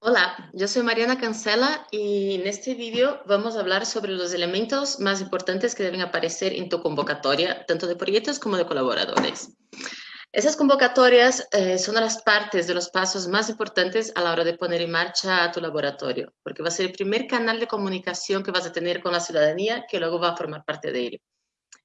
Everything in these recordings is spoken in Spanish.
Hola, yo soy Mariana Cancela y en este vídeo vamos a hablar sobre los elementos más importantes que deben aparecer en tu convocatoria, tanto de proyectos como de colaboradores. Esas convocatorias eh, son las partes de los pasos más importantes a la hora de poner en marcha tu laboratorio, porque va a ser el primer canal de comunicación que vas a tener con la ciudadanía que luego va a formar parte de ello.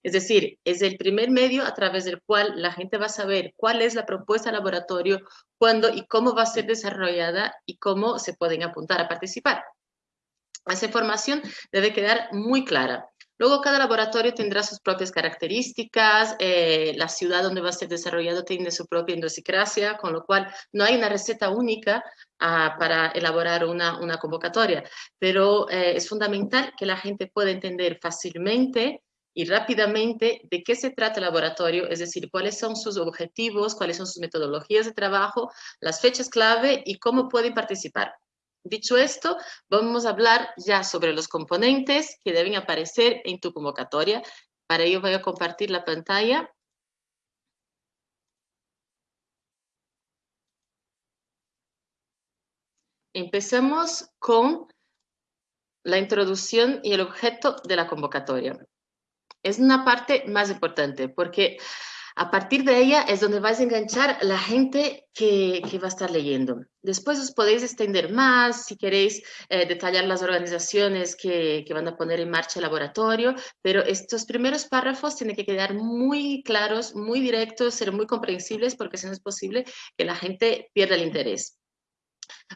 Es decir, es el primer medio a través del cual la gente va a saber cuál es la propuesta laboratorio, cuándo y cómo va a ser desarrollada y cómo se pueden apuntar a participar. Esa información debe quedar muy clara. Luego cada laboratorio tendrá sus propias características, eh, la ciudad donde va a ser desarrollado tiene su propia idiosincrasia, con lo cual no hay una receta única ah, para elaborar una, convocatoria, pero eh, es fundamental que la gente pueda entender fácilmente y rápidamente de qué se trata el laboratorio, es decir, cuáles son sus objetivos, cuáles son sus metodologías de trabajo, las fechas clave y cómo pueden participar. Dicho esto, vamos a hablar ya sobre los componentes que deben aparecer en tu convocatoria. Para ello voy a compartir la pantalla. Empecemos con la introducción y el objeto de la convocatoria es una parte más importante porque a partir de ella es donde vais a enganchar la gente que, va a estar leyendo. Después os podéis extender más si queréis eh, detallar las organizaciones que, que, van a poner en marcha el laboratorio, pero estos primeros párrafos tienen que quedar muy claros, muy directos, ser muy comprensibles porque si no es posible que la gente pierda el interés.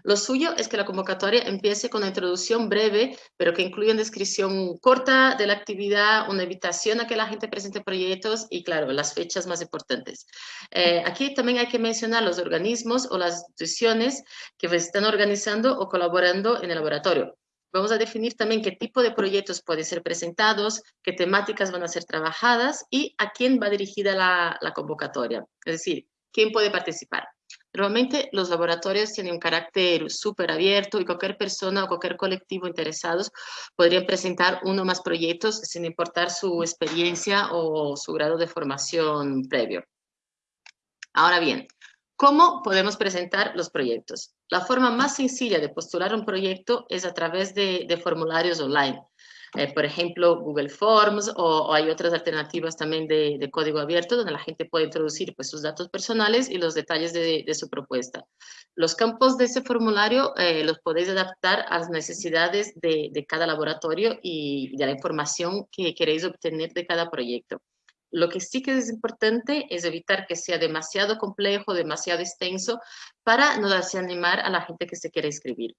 Lo suyo es que la convocatoria empiece con una introducción breve, pero que incluya una descripción corta de la actividad, una invitación a que la gente presente proyectos y, claro, las fechas más importantes. Eh, aquí también hay que mencionar los organismos o las instituciones que están organizando o colaborando en el laboratorio. Vamos a definir también qué tipo de proyectos pueden ser presentados, qué temáticas van a ser trabajadas y a quién va dirigida la, la convocatoria. Es decir, quién puede participar. Normalmente los laboratorios tienen un carácter súper abierto y cualquier persona o cualquier colectivo interesados podrían presentar uno o más proyectos sin importar su experiencia o su grado de formación previo. Ahora bien, ¿cómo podemos presentar los proyectos? La forma más sencilla de postular un proyecto es a través de formularios online. Eh, por ejemplo, Google Forms o, hay otras alternativas también de, código abierto donde la gente puede introducir pues, sus datos personales y los detalles de, su propuesta. Los campos de ese formulario eh, los podéis adaptar a las necesidades de, cada laboratorio y de la información que queréis obtener de cada proyecto. Lo que sí que es importante es evitar que sea demasiado complejo, demasiado extenso, para no darse animar a la gente que se quiere inscribir.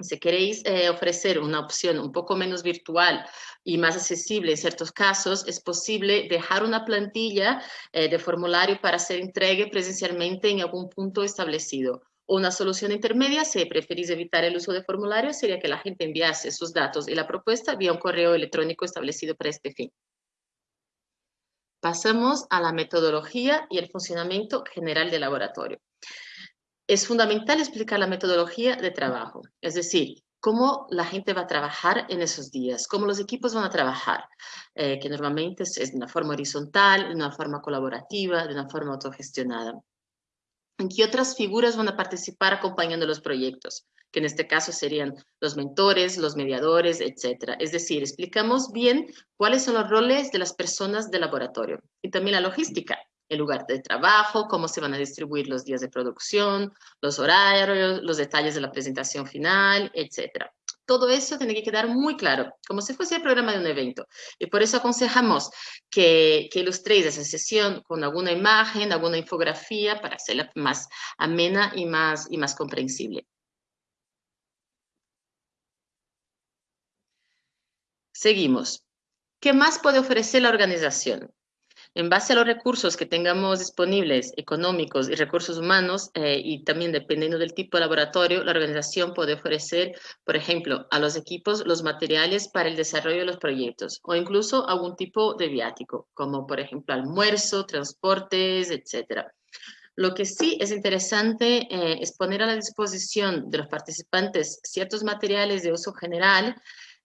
Si queréis eh, ofrecer una opción un poco menos virtual y más accesible en ciertos casos, es posible dejar una plantilla eh, de formulario para ser entregue presencialmente en algún punto establecido. Una solución intermedia, si preferís evitar el uso de formulario, sería que la gente enviase sus datos y la propuesta vía un correo electrónico establecido para este fin. Pasamos a la metodología y el funcionamiento general del laboratorio es fundamental explicar la metodología de trabajo, es decir, cómo la gente va a trabajar en esos días, cómo los equipos van a trabajar, eh, que normalmente es, de una forma horizontal, de una forma colaborativa, de una forma autogestionada. ¿En qué otras figuras van a participar acompañando los proyectos? Que en este caso serían los mentores, los mediadores, etc. Es decir, explicamos bien cuáles son los roles de las personas del laboratorio y también la logística el lugar de trabajo, cómo se van a distribuir los días de producción, los horarios, los detalles de la presentación final, etc. Todo eso tiene que quedar muy claro, como si fuese el programa de un evento. Y por eso aconsejamos que, que ilustréis esa sesión con alguna imagen, alguna infografía para hacerla más amena y más, y más comprensible. Seguimos. ¿Qué más puede ofrecer la organización? En base a los recursos que tengamos disponibles, económicos y recursos humanos, eh, y también dependiendo del tipo de laboratorio, la organización puede ofrecer, por ejemplo, a los equipos los materiales para el desarrollo de los proyectos, o incluso algún tipo de viático, como por ejemplo almuerzo, transportes, etc. Lo que sí es interesante eh, es poner a la disposición de los participantes ciertos materiales de uso general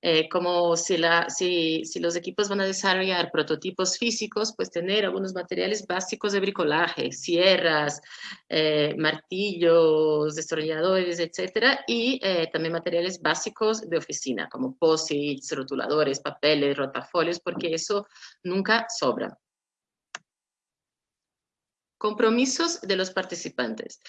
eh, como si, los equipos van a desarrollar prototipos físicos, pues tener algunos materiales básicos de bricolaje, sierras, eh, martillos, destornilladores, etcétera, y eh, también materiales básicos de oficina, como posits, rotuladores, papeles, rotafolios, porque eso nunca sobra. Compromisos de los participantes.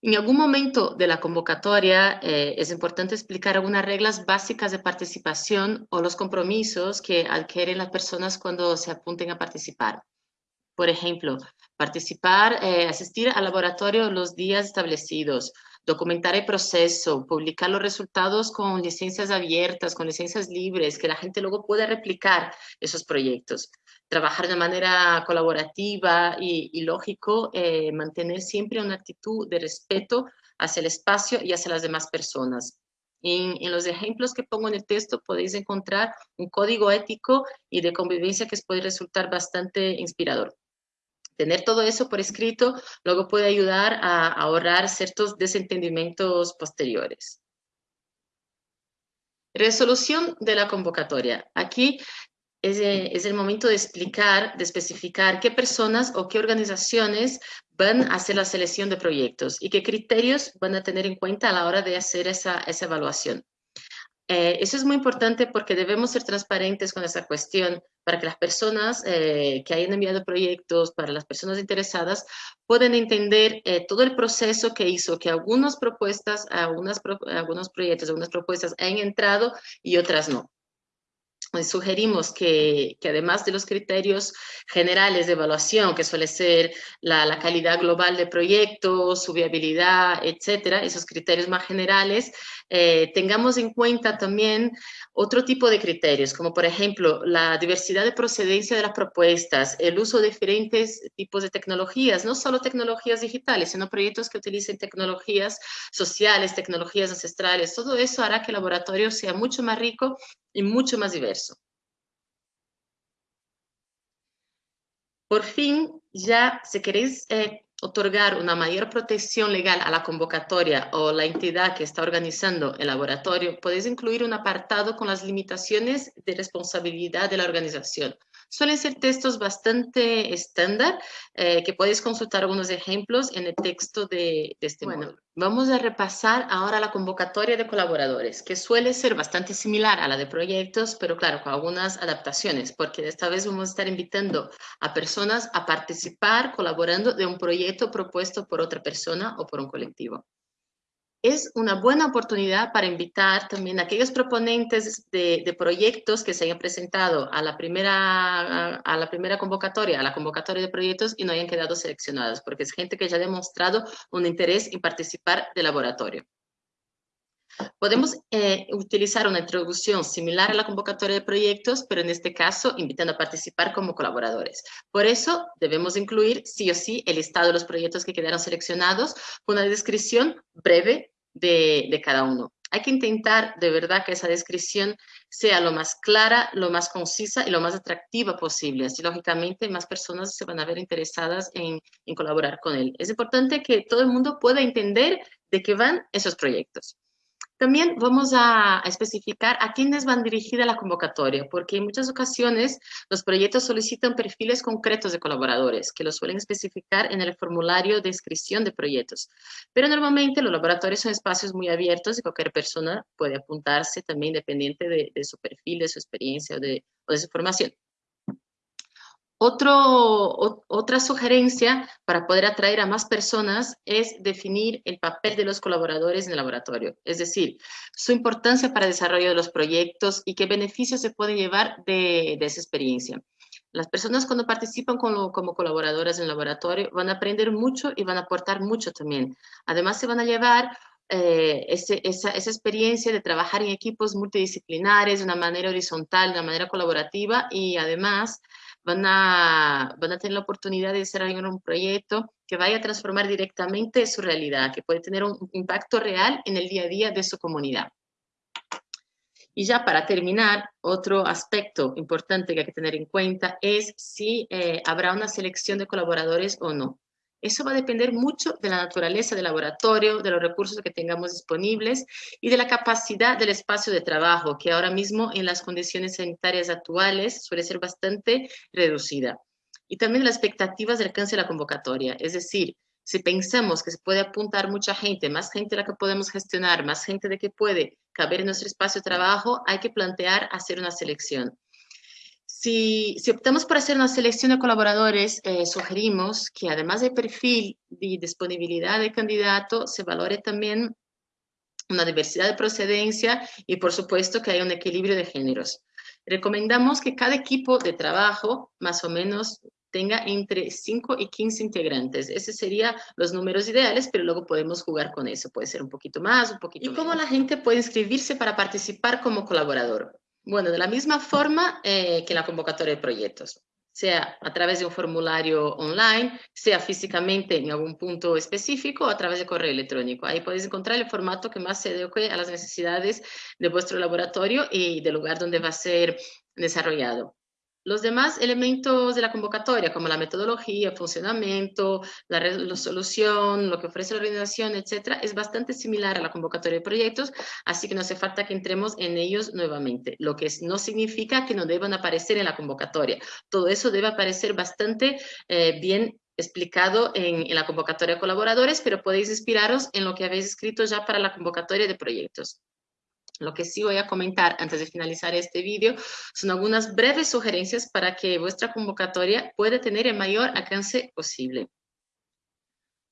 En algún momento de la convocatoria eh, es importante explicar algunas reglas básicas de participación o los compromisos que adquieren las personas cuando se apunten a participar. Por ejemplo, participar, eh, asistir al laboratorio los días establecidos, documentar el proceso, publicar los resultados con licencias abiertas, con licencias libres, que la gente luego pueda replicar esos proyectos. Trabajar de manera colaborativa y, lógico, eh, mantener siempre una actitud de respeto hacia el espacio y hacia las demás personas. En, los ejemplos que pongo en el texto podéis encontrar un código ético y de convivencia que os puede resultar bastante inspirador. Tener todo eso por escrito luego puede ayudar a ahorrar ciertos desentendimientos posteriores. Resolución de la convocatoria. Aquí es, es, el momento de explicar, de especificar qué personas o qué organizaciones van a hacer la selección de proyectos y qué criterios van a tener en cuenta a la hora de hacer esa, evaluación. Eh, eso es muy importante porque debemos ser transparentes con esa cuestión para que las personas eh, que hayan enviado proyectos, para las personas interesadas, puedan entender eh, todo el proceso que hizo que algunas propuestas, algunas, algunos proyectos, algunas propuestas han entrado y otras no sugerimos que, que, además de los criterios generales de evaluación, que suele ser la, la, calidad global de proyectos, su viabilidad, etcétera, esos criterios más generales, eh, tengamos en cuenta también otro tipo de criterios, como por ejemplo la diversidad de procedencia de las propuestas, el uso de diferentes tipos de tecnologías, no solo tecnologías digitales, sino proyectos que utilicen tecnologías sociales, tecnologías ancestrales, todo eso hará que el laboratorio sea mucho más rico y mucho más diverso. Por fin, ya si queréis eh, otorgar una mayor protección legal a la convocatoria o la entidad que está organizando el laboratorio, podéis incluir un apartado con las limitaciones de responsabilidad de la organización. Suelen ser textos bastante estándar, eh, que podéis consultar algunos ejemplos en el texto de, este bueno, Vamos a repasar ahora la convocatoria de colaboradores, que suele ser bastante similar a la de proyectos, pero claro, con algunas adaptaciones, porque esta vez vamos a estar invitando a personas a participar colaborando de un proyecto propuesto por otra persona o por un colectivo es una buena oportunidad para invitar también a aquellos proponentes de, proyectos que se hayan presentado a la, primera, a, la primera convocatoria, a la convocatoria de proyectos y no hayan quedado seleccionados, porque es gente que ya ha demostrado un interés en participar del laboratorio. Podemos eh, utilizar una introducción similar a la convocatoria de proyectos, pero en este caso invitando a participar como colaboradores. Por eso debemos incluir sí o sí el listado de los proyectos que quedaron seleccionados con una descripción breve de, de cada uno. Hay que intentar de verdad que esa descripción sea lo más clara, lo más concisa y lo más atractiva posible. Así, lógicamente, más personas se van a ver interesadas en, en colaborar con él. Es importante que todo el mundo pueda entender de qué van esos proyectos. También vamos a, especificar a quiénes van dirigida la convocatoria, porque en muchas ocasiones los proyectos solicitan perfiles concretos de colaboradores, que lo suelen especificar en el formulario de inscripción de proyectos. Pero normalmente los laboratorios son espacios muy abiertos y cualquier persona puede apuntarse también dependiente de, su perfil, de su experiencia o de su formación. Otro, otra sugerencia para poder atraer a más personas es definir el papel de los colaboradores en el laboratorio, es decir, su importancia para el desarrollo de los proyectos y qué beneficios se puede llevar de, esa experiencia. Las personas cuando participan como, como colaboradoras en el laboratorio van a aprender mucho y van a aportar mucho también. Además se van a llevar eh, esa, esa, experiencia de trabajar en equipos multidisciplinares de una manera horizontal, de una manera colaborativa y además van a, van a tener la oportunidad de desarrollar un proyecto que vaya a transformar directamente su realidad, que puede tener un impacto real en el día a día de su comunidad. Y ya para terminar, otro aspecto importante que hay que tener en cuenta es si eh, habrá una selección de colaboradores o no. Eso va a depender mucho de la naturaleza del laboratorio, de los recursos que tengamos disponibles y de la capacidad del espacio de trabajo, que ahora mismo en las condiciones sanitarias actuales suele ser bastante reducida. Y también las expectativas del alcance de la convocatoria, es decir, si pensamos que se puede apuntar mucha gente, más gente de la que podemos gestionar, más gente de que puede caber en nuestro espacio de trabajo, hay que plantear hacer una selección. Si, optamos por hacer una selección de colaboradores, eh, sugerimos que además del perfil y disponibilidad de candidato, se valore también una diversidad de procedencia y por supuesto que haya un equilibrio de géneros. Recomendamos que cada equipo de trabajo más o menos tenga entre 5 y 15 integrantes. Esos serían los números ideales, pero luego podemos jugar con eso. Puede ser un poquito más, un poquito ¿Y cómo la gente puede inscribirse para participar como colaborador? Bueno, de la misma forma eh, que la convocatoria de proyectos, sea a través de un formulario online, sea físicamente en algún punto específico o a través de correo electrónico. Ahí podéis encontrar el formato que más se adeque a las necesidades de vuestro laboratorio y del lugar donde va a ser desarrollado. Los demás elementos de la convocatoria, como la metodología, funcionamiento, la resolución, lo que ofrece la organización, etcétera, es bastante similar a la convocatoria de proyectos, así que no hace falta que entremos en ellos nuevamente, lo que no significa que no deban aparecer en la convocatoria. Todo eso debe aparecer bastante eh, bien explicado en, en la convocatoria de colaboradores, pero podéis inspiraros en lo que habéis escrito ya para la convocatoria de proyectos. Lo que sí voy a comentar antes de finalizar este vídeo son algunas breves sugerencias para que vuestra convocatoria pueda tener el mayor alcance posible.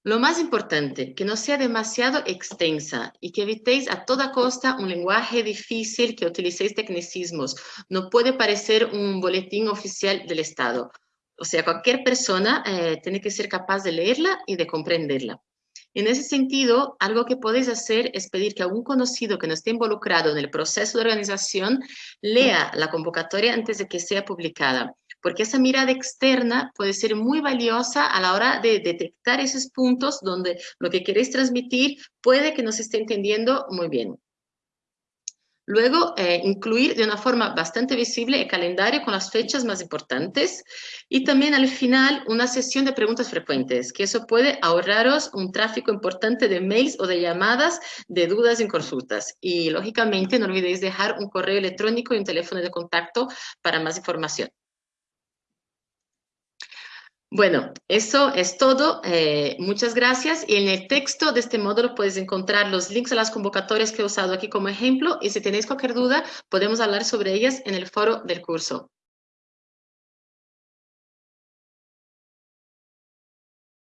Lo más importante, que no sea demasiado extensa y que evitéis a toda costa un lenguaje difícil, que utilicéis tecnicismos. No puede parecer un boletín oficial del Estado. O sea, cualquier persona eh, tiene que ser capaz de leerla y de comprenderla. En ese sentido, algo que podéis hacer es pedir que algún conocido que no esté involucrado en el proceso de organización lea la convocatoria antes de que sea publicada, porque esa mirada externa puede ser muy valiosa a la hora de detectar esos puntos donde lo que queréis transmitir puede que no se esté entendiendo muy bien. Luego, eh, incluir de una forma bastante visible el calendario con las fechas más importantes y también al final una sesión de preguntas frecuentes, que eso puede ahorraros un tráfico importante de mails o de llamadas de dudas y consultas. Y lógicamente no olvidéis dejar un correo electrónico y un teléfono de contacto para más información. Bueno, eso es todo. Eh, muchas gracias. Y en el texto de este módulo puedes encontrar los links a las convocatorias que he usado aquí como ejemplo y si tenéis cualquier duda podemos hablar sobre ellas en el foro del curso.